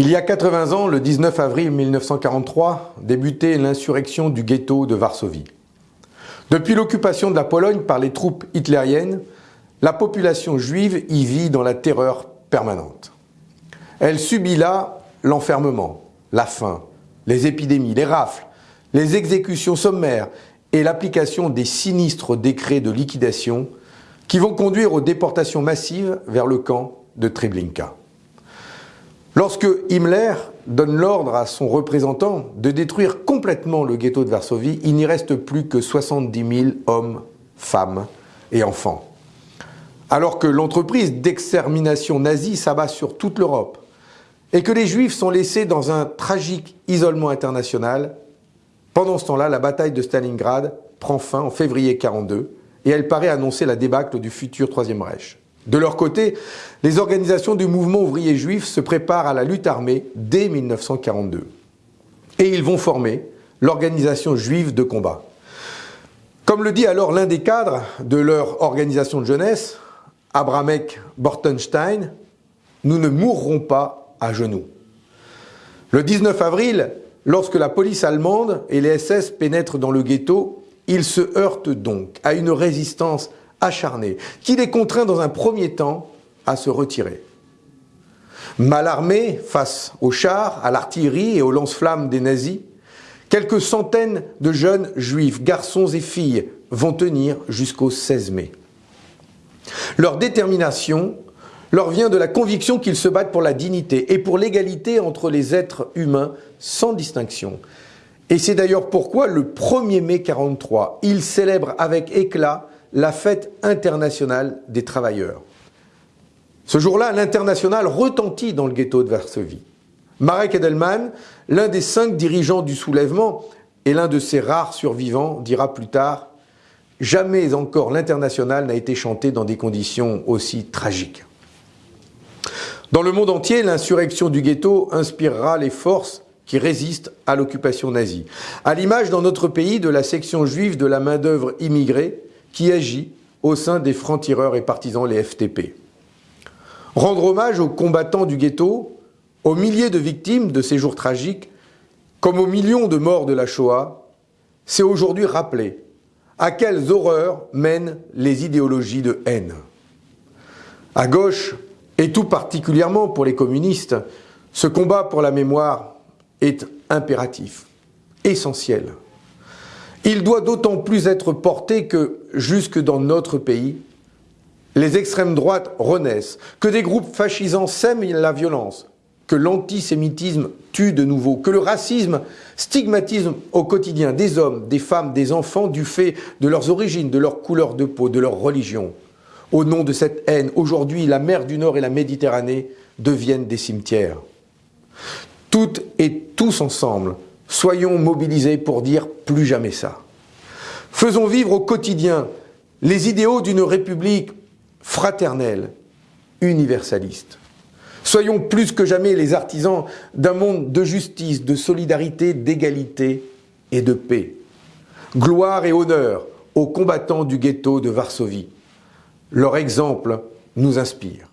Il y a 80 ans, le 19 avril 1943, débutait l'insurrection du ghetto de Varsovie. Depuis l'occupation de la Pologne par les troupes hitlériennes, la population juive y vit dans la terreur permanente. Elle subit là l'enfermement, la faim, les épidémies, les rafles, les exécutions sommaires et l'application des sinistres décrets de liquidation qui vont conduire aux déportations massives vers le camp de Treblinka. Lorsque Himmler donne l'ordre à son représentant de détruire complètement le ghetto de Varsovie, il n'y reste plus que 70 000 hommes, femmes et enfants. Alors que l'entreprise d'extermination nazie s'abat sur toute l'Europe et que les Juifs sont laissés dans un tragique isolement international, pendant ce temps-là, la bataille de Stalingrad prend fin en février 1942 et elle paraît annoncer la débâcle du futur Troisième Reich. De leur côté, les organisations du mouvement ouvrier juif se préparent à la lutte armée dès 1942. Et ils vont former l'organisation juive de combat. Comme le dit alors l'un des cadres de leur organisation de jeunesse, Abramek Bortenstein, nous ne mourrons pas à genoux. Le 19 avril, lorsque la police allemande et les SS pénètrent dans le ghetto, ils se heurtent donc à une résistance acharné, qui les contraint dans un premier temps à se retirer. Mal armés face aux chars, à l'artillerie et aux lance-flammes des nazis, quelques centaines de jeunes juifs, garçons et filles, vont tenir jusqu'au 16 mai. Leur détermination leur vient de la conviction qu'ils se battent pour la dignité et pour l'égalité entre les êtres humains sans distinction. Et c'est d'ailleurs pourquoi le 1er mai 43, ils célèbrent avec éclat la fête internationale des travailleurs. Ce jour-là, l'international retentit dans le ghetto de Varsovie. Marek Edelman, l'un des cinq dirigeants du soulèvement et l'un de ses rares survivants, dira plus tard « Jamais encore l'international n'a été chanté dans des conditions aussi tragiques ». Dans le monde entier, l'insurrection du ghetto inspirera les forces qui résistent à l'occupation nazie. À l'image dans notre pays de la section juive de la main-d'œuvre immigrée, qui agit au sein des francs-tireurs et partisans, les FTP. Rendre hommage aux combattants du ghetto, aux milliers de victimes de ces jours tragiques, comme aux millions de morts de la Shoah, c'est aujourd'hui rappeler à quelles horreurs mènent les idéologies de haine. À gauche, et tout particulièrement pour les communistes, ce combat pour la mémoire est impératif, essentiel. Il doit d'autant plus être porté que, jusque dans notre pays, les extrêmes droites renaissent, que des groupes fascisants sèment la violence, que l'antisémitisme tue de nouveau, que le racisme stigmatise au quotidien des hommes, des femmes, des enfants du fait de leurs origines, de leur couleur de peau, de leur religion. Au nom de cette haine, aujourd'hui, la mer du Nord et la Méditerranée deviennent des cimetières. Toutes et tous ensemble, Soyons mobilisés pour dire plus jamais ça. Faisons vivre au quotidien les idéaux d'une république fraternelle, universaliste. Soyons plus que jamais les artisans d'un monde de justice, de solidarité, d'égalité et de paix. Gloire et honneur aux combattants du ghetto de Varsovie. Leur exemple nous inspire.